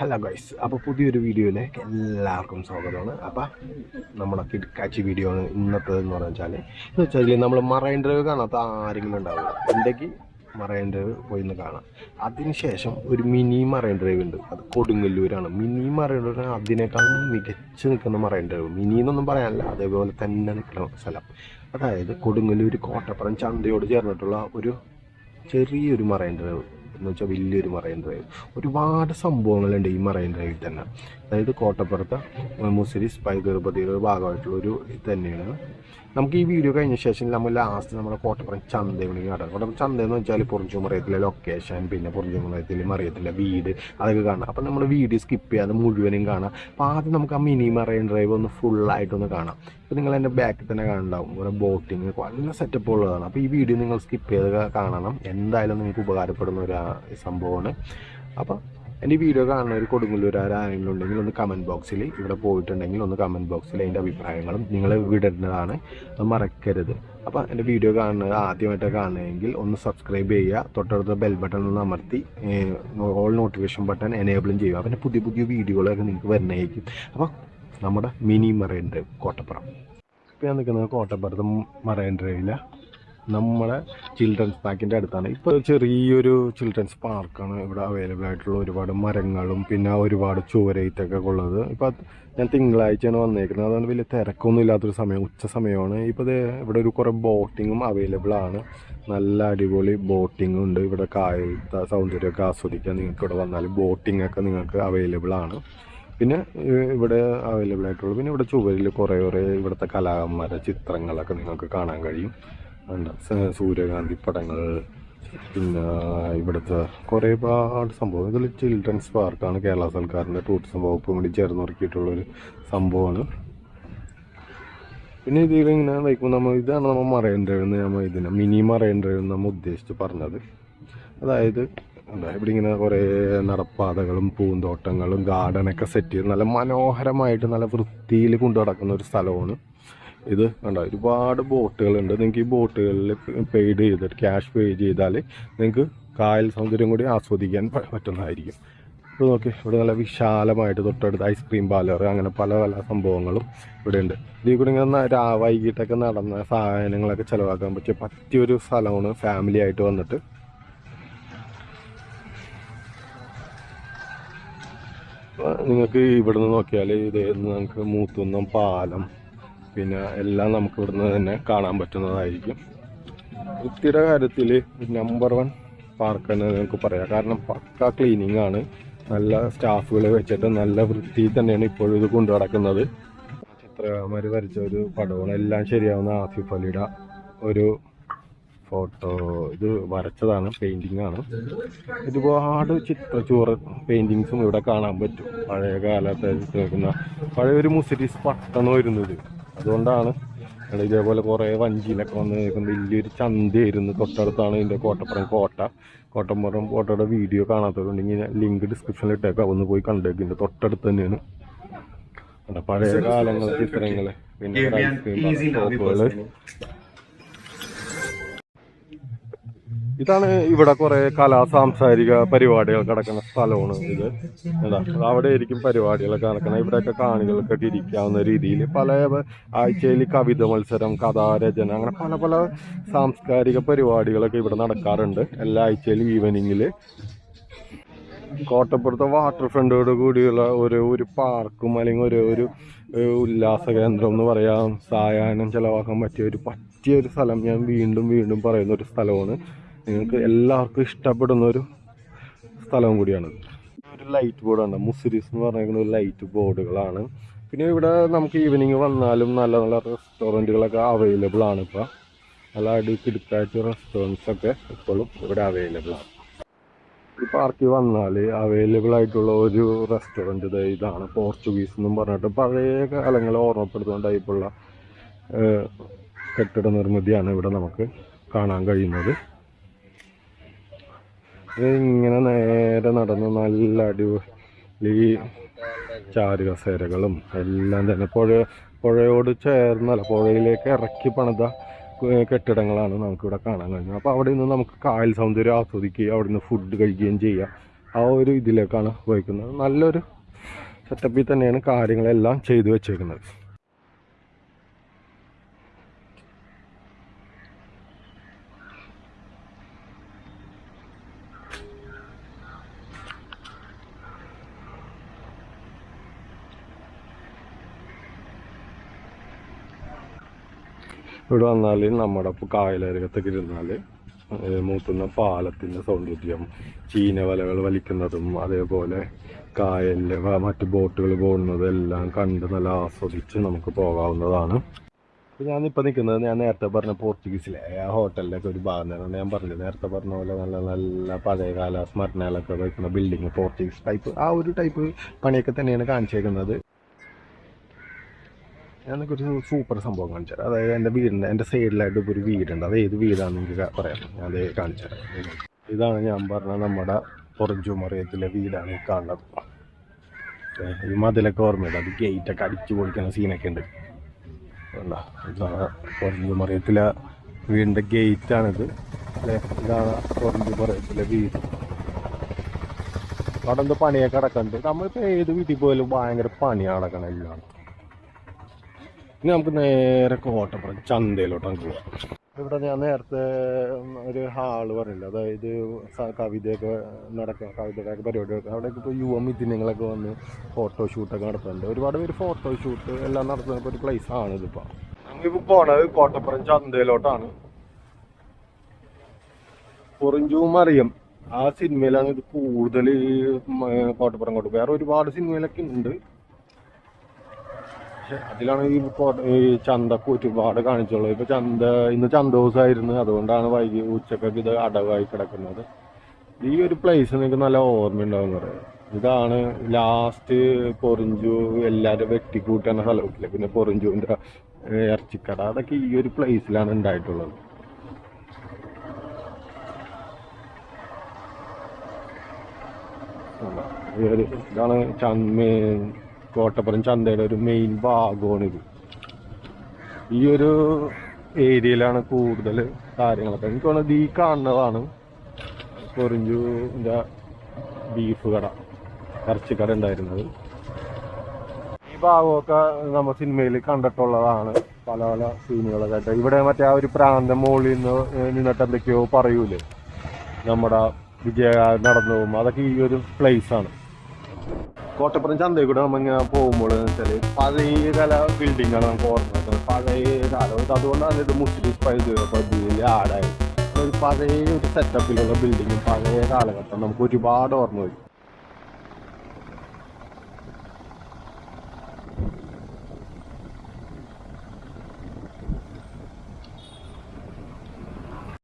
Hello guys അപ്പോൾ പുതിയൊരു വീഡിയോയിലേക്ക് എല്ലാവർക്കും സ്വാഗതമാണ്. അപ്പോൾ നമ്മുടെ കിഡ്കാച്ചി വീഡിയോ ആണ് ഇന്നത്തേതെന്ന് പറഞ്ഞാൽ എന്ന് വെച്ചാൽ നമ്മൾ മറൈൻ ഡ്രൈവ് കാണാത്ത ആരെങ്കിലും ഉണ്ടാവില്ല ഉണ്ടെങ്കിൽ മറൈൻ ഡ്രൈവ് പോയി ഒന്ന് കാണാം അതിനുശേഷം ഒരു മിനി മറൈൻ ഡ്രൈവ് ഉണ്ട്. അത് കൊടുങ്ങല്ലൂരാണ്. മിനി മറൈൻ ഡ്രൈവ് അതിനേക്കാളും മികച്ച് നിൽക്കുന്ന മറൈൻ ഡ്രൈവ്. മിനി എന്നൊന്നും പറയാനില്ല. അതേപോലെ തന്നെ നിൽക്കുന്ന സ്ഥലം. അതായത് കൊടുങ്ങല്ലൂർ കോട്ടപ്പുറം ചന്തയോട് ചേർന്നിട്ടുള്ള ഒരു ചെറിയൊരു മറൈൻ ഡ്രൈവ്. എന്ന് വെച്ചാൽ വലിയൊരു മറൈൻ ഡ്രൈവ്. ഒരുപാട് സംഭവങ്ങളുണ്ട് ഈ മറൈൻ ഡ്രൈവിൽ തന്നെ. അതായത് കോട്ടപ്പുറത്ത് മുസിരി സ്പൈ ഗർഭതിയുടെ ഭാഗമായിട്ടുള്ള ഒരു തന്നെയാണ്. നമുക്ക് ഈ വീഡിയോ കഴിഞ്ഞ ശേഷം നമ്മൾ ലാസ്റ്റ് നമ്മുടെ കോട്ടപ്പുറം ചന്തയാണ് കാണാം. കോട്ടപ്പുറം ചന്ത എന്ന് വെച്ചാൽ പുറഞ്ചുമറിയത്തിലെ ലൊക്കേഷൻ പിന്നെ പുറഞ്ചുമറിയത്തിലെ മറിയത്തിലെ വീട് അതൊക്കെ കാണാം. അപ്പം നമ്മൾ വീഡിയോ സ്കിപ്പ് ചെയ്യാതെ മുഴുവനും കാണാം. അപ്പോൾ ആദ്യം നമുക്ക് ആ മിനി മറൈൻ ഡ്രൈവ് ഒന്ന് ഫുള്ളായിട്ടൊന്ന് കാണാം. ഇപ്പോൾ നിങ്ങൾ എന്റെ ബാക്കിൽ തന്നെ കാണണ്ടാവും ഒരു ബോട്ടിങ് നല്ല സെറ്റപ്പ് ഉള്ളതാണ്. അപ്പോൾ ഈ വീഡിയോ നിങ്ങൾ സ്കിപ്പ് ചെയ്ത് കാണണം. എന്തായാലും നിങ്ങൾക്ക് ഉപകാരപ്പെടുന്ന ഒരു സംഭവമാണ്. അപ്പോൾ എന്റെ വീഡിയോ കാണുന്ന ഒരു കൊടുങ്ങല്ലൂരാർ ആരെങ്കിലും ഉണ്ടെങ്കിൽ ഒന്ന് കമന്റ് ബോക്സിൽ ഇവിടെ പോയിട്ടുണ്ടെങ്കിൽ ഒന്ന് കമന്റ് ബോക്സിൽ അതിന്റെ അഭിപ്രായങ്ങളും നിങ്ങൾ വിടേണ്ടതാണ് അത് മറക്കരുത്. അപ്പോൾ എന്റെ വീഡിയോ കാണുന്നത് ആദ്യമായിട്ട് കാണുന്നതെങ്കിൽ ഒന്ന് സബ്സ്ക്രൈബ് ചെയ്യുക. തൊട്ടടുത്ത ബെൽ ബട്ടൺ ഒന്ന് അമർത്തി ഓൾ നോട്ടിഫിക്കേഷൻ ബട്ടൺ എനേബിളും ചെയ്യുക. പിന്നെ പുതിയ പുതിയ വീഡിയോകളൊക്കെ നിങ്ങൾക്ക് വരുന്നതായിരിക്കും അപ്പോൾ നമ്മുടെ മിനി മറൈൻ ഡ്രൈവ് കോട്ടപ്പുറം. ഇപ്പോൾ ഞാൻ നിൽക്കുന്നത് കോട്ടപ്പുറത്ത് മറൈൻ ഡ്രൈവിലെ. നമ്മളെ ചിൽഡ്രൻസ് പാർക്കിന്റെ അടുത്താണ്. ഇപ്പോൾ ചെറിയൊരു ചിൽഡ്രൻസ് പാർക്കാണ് ഇവിടെ അവൈലബിൾ ആയിട്ടുള്ള ഒരുപാട് മരങ്ങളും പിന്നെ ഒരുപാട് ചുവരയിത്തൊക്കെ ഉള്ളത്. ഇപ്പോൾ ഞാൻ തിങ്കളാഴ്ചയാണ് വന്നേക്കുന്നത്. അതുകൊണ്ട് വലിയ തിരക്കൊന്നും ഇല്ലാത്തൊരു സമയം ഉച്ച സമയമാണ്. ഇപ്പോൾ ഇത് ഇവിടെ ഒരു കുറേ ബോട്ടിങ്ങും അവൈലബിൾ ആണ്. നല്ല അടിപൊളി ബോട്ടിംഗ് ഉണ്ട്. ഇവിടെ കായലത്തെ സൗന്ദര്യമൊക്കെ ആസ്വദിക്കാൻ നിങ്ങൾക്ക് ഇവിടെ വന്നാൽ ബോട്ടിംഗ് ഒക്കെ നിങ്ങൾക്ക് അവൈലബിൾ ആണ്. പിന്നെ ഇവിടെ അവൈലബിൾ ആയിട്ടുള്ളൂ പിന്നെ ഇവിടെ ചുവരിൽ കുറേ കുറേ ഇവിടുത്തെ കലാകാരന്മാരുടെ ചിത്രങ്ങളൊക്കെ നിങ്ങൾക്ക് കാണാൻ കഴിയും. ഉണ്ട് സൂര്യകാന്തി പടങ്ങൾ പിന്നെ ഇവിടുത്തെ കുറേ ഒരുപാട് സംഭവം. ഇതിൽ ചിൽഡ്രൻസ് പാർക്കാണ്. കേരള സർക്കാരിന്റെ ടൂറിസം വകുപ്പും കൂടി ചേർന്നുറക്കിയിട്ടുള്ളൊരു സംഭവമാണ്. പിന്നെ ഇതിൽ ഇങ്ങനെ വയ്ക്കുമ്പോൾ നമ്മൾ ഇതാണ് നമ്മൾ മറൈൻ ഡ്രൈവ് എന്ന് നമ്മൾ ഇതിനെ മിനി മറൈൻ ഡ്രൈവ് എന്ന് നമ്മൾ ഉദ്ദേശിച്ച് പറഞ്ഞത്. അതായത് എന്താ ഇവിടെ ഇങ്ങനെ കുറേ നടപ്പാതകളും പൂന്തോട്ടങ്ങളും ഗാർഡനൊക്കെ സെറ്റ് ചെയ്ത് നല്ല മനോഹരമായിട്ട് നല്ല വൃത്തിയിൽ കൊണ്ടു നടക്കുന്ന ഒരു സ്ഥലമാണ്. ഇത് കണ്ട? ഒരുപാട് ബോട്ടുകളുണ്ട്. നിങ്ങൾക്ക് ഈ ബോട്ടുകളിൽ പെയ്ഡ് ചെയ്തിട്ട് ക്യാഷ് പേ ചെയ്താൽ നിങ്ങൾക്ക് കായൽ സൗന്ദര്യം കൂടി ആസ്വദിക്കാൻ പറ്റുന്നതായിരിക്കും. ഇപ്പോൾ നോക്കി ഇവിടെ നല്ല വിശാലമായിട്ട് തൊട്ടടുത്ത് ഐസ്ക്രീം പാർലർ അങ്ങനെ പല പല സംഭവങ്ങളും ഇവിടെ ഉണ്ട് ഇതിൽ കൂടി ഇങ്ങനെ രാ വൈകിട്ടൊക്കെ നടന്ന സാധനങ്ങളൊക്കെ ചിലവാക്കാൻ പറ്റിയ പറ്റിയൊരു സ്ഥലമാണ് ഫാമിലി ആയിട്ട് വന്നിട്ട്. നിങ്ങൾക്ക് ഇവിടുന്ന് നോക്കിയാൽ ഇത് നമുക്ക് മൂത്തുന്നം പാലം പിന്നെ എല്ലാം നമുക്ക് ഇവിടുന്ന് തന്നെ കാണാൻ പറ്റുന്നതായിരിക്കും. വൃത്തിയുടെ കാര്യത്തിൽ നമ്പർ വൺ പാർക്ക് തന്നെ നിങ്ങൾക്ക് പറയാം. കാരണം പക്ക ക്ലീനിങ് ആണ്. നല്ല സ്റ്റാഫുകളെ വെച്ചിട്ട് നല്ല വൃത്തിയിൽ തന്നെയാണ് ഇപ്പോഴും ഇത് കൊണ്ടു നടക്കുന്നത്. ചിത്രകാരന്മാർ വരച്ച ഒരു പടമാണ്. എല്ലാം ശരിയാവുന്ന ആസിഫ് അലിയുടെ ഒരു ഫോട്ടോ ഇത് വരച്ചതാണ് പെയിന്റിംഗ് ആണ്. ഒരുപാട് ചിത്രച്ചോറ് പെയിന്റിങ്സും ഇവിടെ കാണാൻ പറ്റും. പഴയ കാലത്ത് നിൽക്കുന്ന പഴയ ഒരു മുസിരിസ് പട്ടണം വരുന്നത് അതുകൊണ്ടാണ് ഇവിടെ ഇതേപോലെ കുറേ വഞ്ചിയിലൊക്കെ വന്ന് നിൽക്കുമ്പോൾ വലിയൊരു ചന്തയായിരുന്നു. തൊട്ടടുത്താണ് ഇതിന്റെ കോട്ടപ്പുറം കോട്ട. കോട്ടപ്പുറം കോട്ടയുടെ വീഡിയോ കാണാത്തതുണ്ടെങ്കിൽ ലിങ്ക് ഡിസ്ക്രിപ്ഷനിൽ ഇട്ടേക്കാം. ഒന്ന് പോയി കണ്ടേക്ക്. ഇതിന്റെ തൊട്ടടുത്ത് തന്നെയാണ്. പഴയ കാലങ്ങളെ ചിത്രങ്ങൾ പിന്നെ ഐസ്ക്രീം ഇതാണ് ഇവിടെ കുറെ കലാ സാംസ്കാരിക പരിപാടികൾ നടക്കുന്ന സ്ഥലമാണ് ഇത്. എന്താ അവിടെ ആയിരിക്കും പരിപാടികളൊക്കെ നടക്കുന്നത്. ഇവിടെയൊക്കെ കാണികൾക്കൊക്കെ ഇരിക്കാവുന്ന രീതിയിൽ പല ആഴ്ചയിൽ കവിത മത്സരം കഥാരചന അങ്ങനെ പല പല സാംസ്കാരിക പരിപാടികളൊക്കെ ഇവിടെ നടക്കാറുണ്ട് എല്ലാ ആഴ്ചയിലും ഈവനിങ്ങിൽ കോട്ടപ്പുറത്തെ വാട്ടർ ഫ്രണ്ടോട് കൂടിയുള്ള ഒരു ഒരു പാർക്കും അല്ലെങ്കിൽ ഒരു ഒരു ഉല്ലാസ കേന്ദ്രം എന്ന് പറയാം. സായാഹ്നം ചിലവാക്കാൻ പറ്റിയ ഒരു പറ്റിയ ഒരു സ്ഥലം ഞാൻ വീണ്ടും വീണ്ടും പറയുന്ന ഒരു സ്ഥലമാണ്. നിങ്ങൾക്ക് എല്ലാവർക്കും ഇഷ്ടപ്പെടുന്ന ഒരു സ്ഥലവും കൂടിയാണ് ഒരു ലൈറ്റ് ബോർഡാണ് മുസിരീസ് എന്ന് പറഞ്ഞിരിക്കുന്ന ഒരു ലൈറ്റ് ബോർഡുകളാണ് പിന്നെ ഇവിടെ നമുക്ക് ഈവനിങ് വന്നാലും നല്ല നല്ല റെസ്റ്റോറന്റുകളൊക്കെ അവൈലബിൾ ആണ് ഇപ്പോൾ നല്ല അടിക്കിടുക്കാഴ്ച റെസ്റ്റോറന്റ്സ് ഒക്കെ ഇപ്പോഴും ഇവിടെ അവൈലബിൾ ആണ്. ഈ പാർക്കിൽ വന്നാൽ അവൈലബിൾ ആയിട്ടുള്ള ഒരു റെസ്റ്റോറന്റ് ഇതാണ്. പോർച്ചുഗീസ് എന്നും പറഞ്ഞിട്ട് പഴയ കാലങ്ങളെ ഓർമ്മപ്പെടുത്തുന്ന കെട്ടിട നിർമ്മിതിയാണ് ഇവിടെ നമുക്ക് കാണാൻ കഴിയുന്നത്. ഇങ്ങനെ നേരെ നടന്ന് നല്ല അടിപൊളി ചാരുകസേരകളും എല്ലാം തന്നെ. പുഴ പുഴയോട് ചേർന്നല്ല പുഴയിലേക്ക് ഇറക്കി പണിത കെട്ടിടങ്ങളാണ് നമുക്കിവിടെ കാണാൻ കഴിഞ്ഞത്. അപ്പോൾ അവിടെ നിന്ന് നമുക്ക് കായൽ സൗന്ദര്യം ആസ്വദിക്കുകയും അവിടെ നിന്ന് ഫുഡ് കഴിക്കുകയും ചെയ്യാം ആ ഒരു ഇതിലേക്കാണ് പോയിക്കുന്നത്. നല്ലൊരു സെറ്റപ്പിൽ തന്നെയാണ് കാര്യങ്ങളെല്ലാം ചെയ്തു വെച്ചേക്കുന്നത്. ഇവിടെ വന്നാൽ നമ്മുടെ കായലരകത്തൊക്കെ ഇരുന്നാൽ മൂത്തുന്ന പാലത്തിന്റെ സൗന്ദര്യം ചീനവലകൾ വലിക്കുന്നതും അതേപോലെ കായലിലെ മറ്റ് ബോട്ടുകൾ പോകുന്നതും എല്ലാം കണ്ട് നല്ല ആസ്വദിച്ച് നമുക്ക് പോകാവുന്നതാണ്. ഇപ്പോൾ ഞാനിപ്പോൾ നിൽക്കുന്നത് ഞാൻ നേരത്തെ പറഞ്ഞ പോർച്ചുഗീസിലെ ആ ഹോട്ടലിലൊക്കെ ഒരു ഭാഗം ഞാൻ പറഞ്ഞത്. നേരത്തെ പറഞ്ഞ പോലെ നല്ല നല്ല പഴയകാല സ്മരണകളൊക്കെ വയ്ക്കുന്ന ബിൽഡിങ് പോർച്ചുഗീസ് ടൈപ്പ് ആ ഒരു ടൈപ്പ് പണിയൊക്കെ തന്നെയാണ് കാണിച്ചേക്കുന്നത്. ഞാൻ ഒരു സൂപ്പർ സംഭവം കാണിച്ചു തരാം. അതായത് എന്റെ വീടിന്റെ എന്റെ സൈഡിലായിട്ട് ഇപ്പോൾ ഒരു വീടുണ്ട്. അത് ഏത് വീടാണെന്ന് എനിക്ക് പറയാം ഞാൻ അത് കാണിച്ചു തരാം. ഇതാണ് ഞാൻ പറഞ്ഞ നമ്മുടെ പൊറഞ്ചുമറിയത്തിലെ വീടാണ് ഈ കാണുന്നത്. ഈ മതിലൊക്കെ ഓർമ്മയുണ്ട്? അത് ഗേറ്റൊക്കെ അടിച്ചു പൊളിക്കുന്ന സീനൊക്കെ ഉണ്ട്? ഇതാണ് പൊറഞ്ചുമറിയത്തിലെ വീടിന്റെ ഗേറ്റാണിത്. അല്ലേ? ഇതാണ് പൊറഞ്ചുമറിയത്തിലെ വീട്. അവിടെ എന്തോ പണിയൊക്കെ അടക്കുന്നുണ്ട് നമ്മളിപ്പോൾ ഏത് വീട്ടിൽ പോയാലും ഭയങ്കര പണിയാണ് അടക്കണം എല്ലാം ഇനി നമുക്ക് നേരെ കോട്ടപ്പുറം ചന്തയിലോട്ടാണ് പോവാം. ഇവിടെ ഞാൻ നേരത്തെ ഒരു ഹാൾ പറഞ്ഞില്ല? അതായത് കവിതയൊക്കെ നടക്കുക കവിതകളൊക്കെ പരിപാടിയൊക്കെ അവിടെയൊക്കെ ഇപ്പോൾ യുവ മിഥുനങ്ങളൊക്കെ വന്ന് ഫോട്ടോ ഷൂട്ടൊക്കെ നടത്തുന്നുണ്ട്. ഒരുപാട് പേര് ഫോട്ടോ ഷൂട്ട് എല്ലാം നടത്തുന്ന ഒരു പ്ലേസ് ആണ് ഇതിപ്പോൾ നമ്മളിപ്പോൾ പോണത് കോട്ടപ്പുറം ചന്തയിലോട്ടാണ്. കുറഞ്ചും അറിയും. ആ സിനിമയിലാണ് ഇത് കൂടുതൽ കോട്ടപ്പുറം കൊണ്ട് വേറെ ഒരുപാട് സിനിമയിലൊക്കെ ഉണ്ട്. പക്ഷെ അതിലാണ് ഈ ഈ ചന്തക്ക് ഒരുപാട് കാണിച്ചുള്ളത്. ഇപ്പൊ ചന്ത ഇന്ന് ചന്ത ദിവസമായിരുന്നു അതുകൊണ്ടാണ് വൈകി ഉച്ചക്കൊക്കെ ഇത് അടവായി കിടക്കുന്നത്. ഈ ഒരു പ്ലേസ് നിങ്ങൾക്ക് നല്ല ഓർമ്മയുണ്ടാവും പറയാം ഇതാണ് ലാസ്റ്റ് പൊറിഞ്ചു എല്ലാരും വെട്ടിക്കൂട്ടുന്ന സ്ഥലമില്ല പിന്നെ പൊറിഞ്ചുവിന്റെ ഇറച്ചിക്കട. അതൊക്കെ ഈ ഒരു പ്ലേസിലാണ് ഉണ്ടായിട്ടുള്ളത്. ഇതാണ് ചന്ത മെയിൻ കോട്ടപ്പുറം ചന്തയുടെ ഒരു മെയിൻ ഭാഗമാണിത്. ഈ ഒരു ഏരിയയിലാണ് കൂടുതൽ കാര്യങ്ങളൊക്കെ. എനിക്ക് തോന്നുന്നത് ഈ കാണുന്നതാണ് പൊറിഞ്ചുവിന്റെ ബീഫ് കട ഇറച്ചിക്കട ഉണ്ടായിരുന്നത്. ഈ ഭാഗമൊക്കെ നമ്മൾ സിനിമയിൽ കണ്ടിട്ടുള്ളതാണ് പല പല സീനുകളൊക്കെ ആയിട്ട് ഇവിടെ മറ്റേ ആ ഒരു പ്രാന്തം മുകളിൽ നിന്ന് നിന്നിട്ട് എന്തൊക്കെയോ പറയൂലേ? നമ്മുടെ വിജയ നടന്നു പോകുമ്പോൾ അതൊക്കെ ഈ ഒരു പ്ലേസ് ആണ്. കോട്ടപ്പുറം ചന്തയിൽ കൂടെ നമ്മൾ ഇങ്ങനെ പോകുമ്പോൾ വെച്ചാൽ പഴയ കാല ബിൽഡിംഗ് ആണ് നമുക്ക് ഓർമ്മ പഴയ കാലം. അതുകൊണ്ടാണ് ഇത് മുസ്ലിം പദ്ധതിയിൽ ആടായത് ഒരു പഴയ ഒരു സെറ്റപ്പിലുള്ള ബിൽഡിങ്ങും പഴയ കാലഘട്ടം നമുക്ക് ഒരുപാട് ഓർമ്മ വരും.